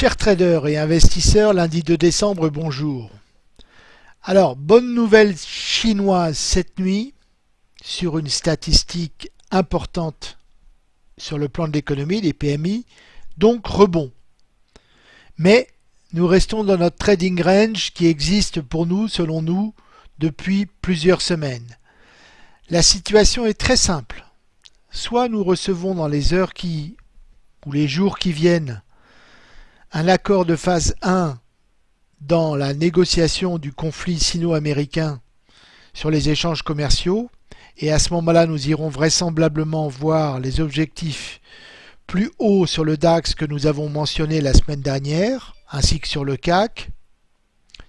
Chers traders et investisseurs, lundi 2 décembre, bonjour. Alors, bonne nouvelle chinoise cette nuit sur une statistique importante sur le plan de l'économie, les PMI, donc rebond. Mais nous restons dans notre trading range qui existe pour nous, selon nous, depuis plusieurs semaines. La situation est très simple. Soit nous recevons dans les heures qui, ou les jours qui viennent, un accord de phase 1 dans la négociation du conflit sino-américain sur les échanges commerciaux et à ce moment-là nous irons vraisemblablement voir les objectifs plus hauts sur le DAX que nous avons mentionné la semaine dernière ainsi que sur le CAC.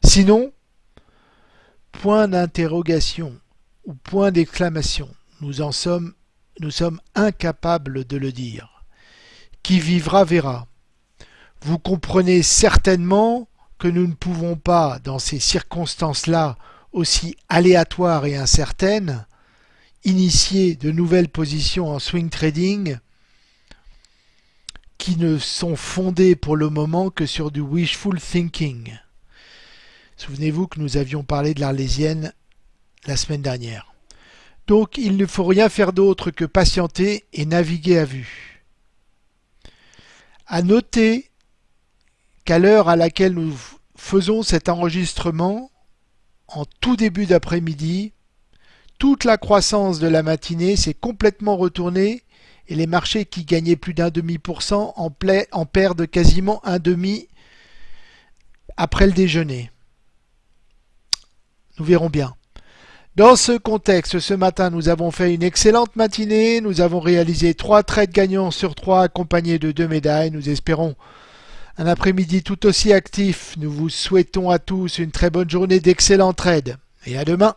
Sinon, point d'interrogation ou point d'exclamation, nous en sommes, nous sommes incapables de le dire. Qui vivra verra. Vous comprenez certainement que nous ne pouvons pas, dans ces circonstances-là aussi aléatoires et incertaines, initier de nouvelles positions en swing trading qui ne sont fondées pour le moment que sur du wishful thinking. Souvenez-vous que nous avions parlé de l'Arlésienne la semaine dernière. Donc il ne faut rien faire d'autre que patienter et naviguer à vue. À noter qu'à l'heure à laquelle nous faisons cet enregistrement, en tout début d'après-midi, toute la croissance de la matinée s'est complètement retournée et les marchés qui gagnaient plus d'un demi pour cent en, en perdent quasiment un demi après le déjeuner. Nous verrons bien. Dans ce contexte, ce matin, nous avons fait une excellente matinée. Nous avons réalisé trois trades gagnants sur trois accompagnés de deux médailles. Nous espérons un après-midi tout aussi actif. Nous vous souhaitons à tous une très bonne journée d'excellents trades et à demain.